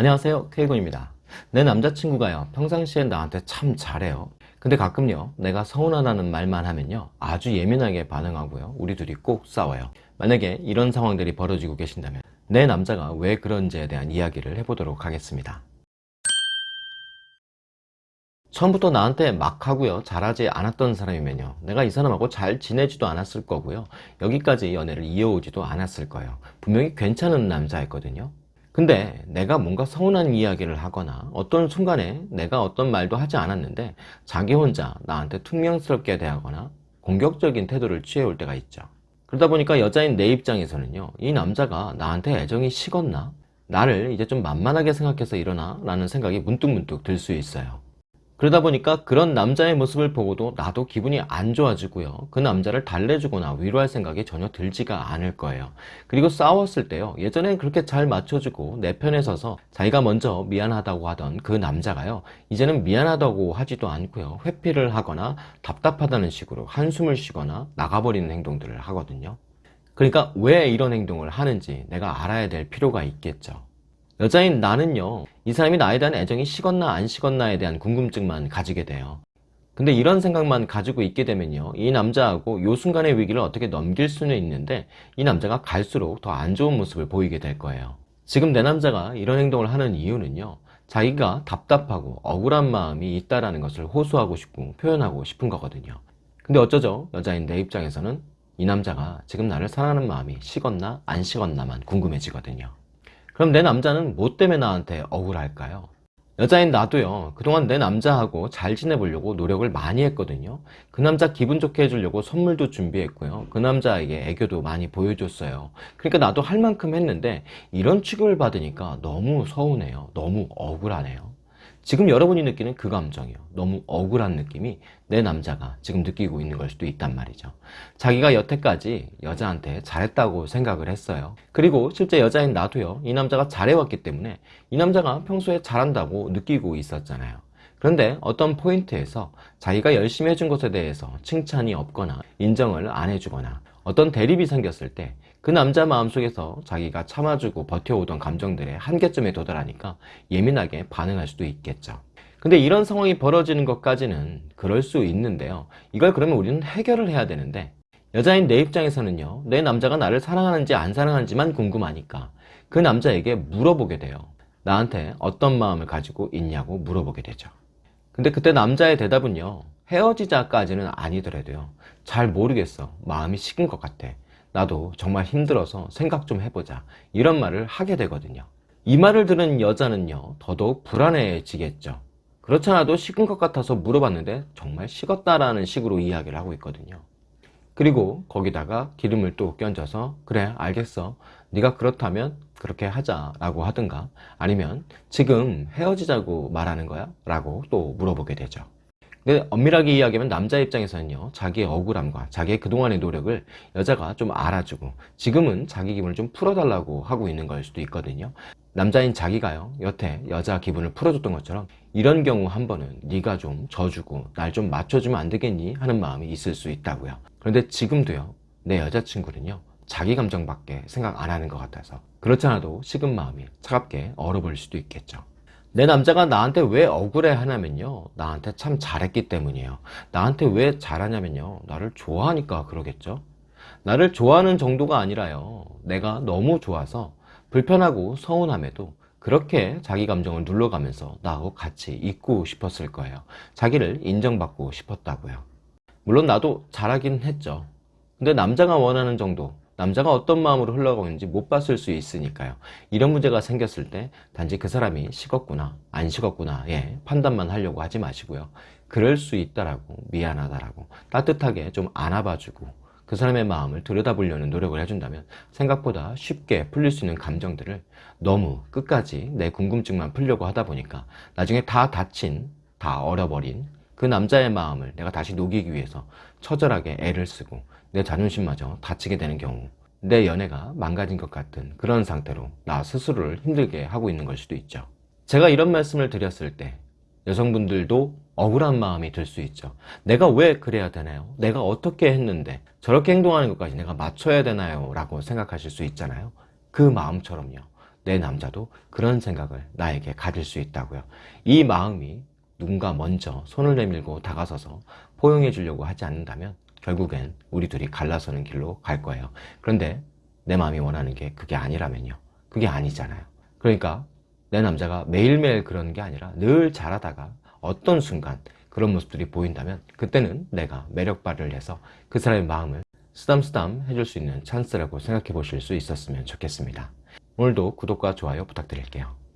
안녕하세요. K군입니다. 내 남자친구가요. 평상시엔 나한테 참 잘해요. 근데 가끔요 내가 서운하다는 말만 하면요 아주 예민하게 반응하고요. 우리 둘이 꼭 싸워요. 만약에 이런 상황들이 벌어지고 계신다면 내 남자가 왜 그런지에 대한 이야기를 해보도록 하겠습니다. 처음부터 나한테 막 하고요 잘하지 않았던 사람이면요 내가 이 사람하고 잘 지내지도 않았을 거고요 여기까지 연애를 이어오지도 않았을 거예요. 분명히 괜찮은 남자였거든요 근데 내가 뭔가 서운한 이야기를 하거나 어떤 순간에 내가 어떤 말도 하지 않았는데 자기 혼자 나한테 퉁명스럽게 대하거나 공격적인 태도를 취해올 때가 있죠 그러다 보니까 여자인 내 입장에서는요 이 남자가 나한테 애정이 식었나? 나를 이제 좀 만만하게 생각해서 이러나? 라는 생각이 문득문득 들 수 있어요 그러다 보니까 그런 남자의 모습을 보고도 나도 기분이 안 좋아지고요. 그 남자를 달래주거나 위로할 생각이 전혀 들지가 않을 거예요. 그리고 싸웠을 때요. 예전엔 그렇게 잘 맞춰주고 내 편에 서서 자기가 먼저 미안하다고 하던 그 남자가요. 이제는 미안하다고 하지도 않고요. 회피를 하거나 답답하다는 식으로 한숨을 쉬거나 나가버리는 행동들을 하거든요. 그러니까 왜 이런 행동을 하는지 내가 알아야 될 필요가 있겠죠 여자인 나는요 이 사람이 나에 대한 애정이 식었나 안 식었나에 대한 궁금증만 가지게 돼요. 근데 이런 생각만 가지고 있게 되면요 이 남자하고 요 순간의 위기를 어떻게 넘길 수는 있는데 이 남자가 갈수록 더 안 좋은 모습을 보이게 될 거예요. 지금 내 남자가 이런 행동을 하는 이유는요 자기가 답답하고 억울한 마음이 있다는 것을 호소하고 싶고 표현하고 싶은 거거든요. 근데 어쩌죠? 여자인 내 입장에서는 이 남자가 지금 나를 사랑하는 마음이 식었나 안 식었나만 궁금해지거든요 그럼 내 남자는 뭐 때문에 나한테 억울할까요? 여자인 나도요. 그동안 내 남자하고 잘 지내보려고 노력을 많이 했거든요. 그 남자 기분 좋게 해주려고 선물도 준비했고요. 그 남자에게 애교도 많이 보여줬어요. 그러니까 나도 할 만큼 했는데 이런 취급을 받으니까 너무 서운해요. 너무 억울하네요 지금 여러분이 느끼는 그 감정이요. 너무 억울한 느낌이 내 남자가 지금 느끼고 있는 걸 수도 있단 말이죠. 자기가 여태까지 여자한테 잘했다고 생각을 했어요. 그리고 실제 여자인 나도요. 이 남자가 잘해왔기 때문에 이 남자가 평소에 잘한다고 느끼고 있었잖아요. 그런데 어떤 포인트에서 자기가 열심히 해준 것에 대해서 칭찬이 없거나 인정을 안 해주거나 어떤 대립이 생겼을 때 그 남자 마음속에서 자기가 참아주고 버텨오던 감정들의 한계점에 도달하니까 예민하게 반응할 수도 있겠죠. 근데 이런 상황이 벌어지는 것까지는 그럴 수 있는데요. 이걸 그러면 우리는 해결을 해야 되는데 여자인 내 입장에서는요 내 남자가 나를 사랑하는지 안 사랑하는지만 궁금하니까 그 남자에게 물어보게 돼요. 나한테 어떤 마음을 가지고 있냐고 물어보게 되죠. 근데 그때 남자의 대답은요 헤어지자까지는 아니더라도요 잘 모르겠어. 마음이 식은 것 같아 나도 정말 힘들어서 생각 좀 해보자. 이런 말을 하게 되거든요. 이 말을 들은 여자는요 더더욱 불안해지겠죠. 그렇잖아도 식은 것 같아서 물어봤는데 정말 식었다라는 식으로 이야기를 하고 있거든요. 그리고 거기다가 기름을 또 껴줘서 그래 알겠어. 네가 그렇다면 그렇게 하자 라고 하든가 아니면 지금 헤어지자고 말하는 거야? 라고 또 물어보게 되죠 근데 엄밀하게 이야기하면 남자 입장에서는요 자기의 억울함과 자기의 그동안의 노력을 여자가 좀 알아주고 지금은 자기 기분을 좀 풀어달라고 하고 있는 걸 수도 있거든요. 남자인 자기가요 여태 여자 기분을 풀어줬던 것처럼 이런 경우 한 번은 네가 좀 져주고 날 좀 맞춰주면 안 되겠니 하는 마음이 있을 수 있다고요. 그런데 지금도요 내 여자친구는요 자기 감정밖에 생각 안 하는 것 같아서 그렇지 않아도 식은 마음이 차갑게 얼어버릴 수도 있겠죠 내 남자가 나한테 왜 억울해 하냐면요. 나한테 참 잘했기 때문이에요. 나한테 왜 잘하냐면요. 나를 좋아하니까 그러겠죠? 나를 좋아하는 정도가 아니라요. 내가 너무 좋아서 불편하고 서운함에도 그렇게 자기 감정을 눌러가면서 나하고 같이 있고 싶었을 거예요. 자기를 인정받고 싶었다고요. 물론 나도 잘하긴 했죠. 근데 남자가 원하는 정도 남자가 어떤 마음으로 흘러가는지 못 봤을 수 있으니까요. 이런 문제가 생겼을 때 단지 그 사람이 식었구나 안 식었구나 예 판단만 하려고 하지 마시고요. 그럴 수 있다라고 미안하다라고 따뜻하게 좀 안아봐주고 그 사람의 마음을 들여다보려는 노력을 해준다면 생각보다 쉽게 풀릴 수 있는 감정들을 너무 끝까지 내 궁금증만 풀려고 하다 보니까 나중에 다 다친 다 얼어버린 그 남자의 마음을 내가 다시 녹이기 위해서 처절하게 애를 쓰고 내 자존심마저 다치게 되는 경우 내 연애가 망가진 것 같은 그런 상태로 나 스스로를 힘들게 하고 있는 걸 수도 있죠 제가 이런 말씀을 드렸을 때 여성분들도 억울한 마음이 들 수 있죠 내가 왜 그래야 되나요? 내가 어떻게 했는데 저렇게 행동하는 것까지 내가 맞춰야 되나요? 라고 생각하실 수 있잖아요 그 마음처럼요 내 남자도 그런 생각을 나에게 가질 수 있다고요. 이 마음이 누군가 먼저 손을 내밀고 다가서서 포용해 주려고 하지 않는다면 결국엔 우리 둘이 갈라서는 길로 갈 거예요. 그런데 내 마음이 원하는 게 그게 아니라면요. 그게 아니잖아요. 그러니까 내 남자가 매일매일 그러는 게 아니라 늘 잘하다가 어떤 순간 그런 모습들이 보인다면 그때는 내가 매력 발휘를 해서 그 사람의 마음을 쓰담쓰담 해줄 수 있는 찬스라고 생각해 보실 수 있었으면 좋겠습니다. 오늘도 구독과 좋아요 부탁드릴게요.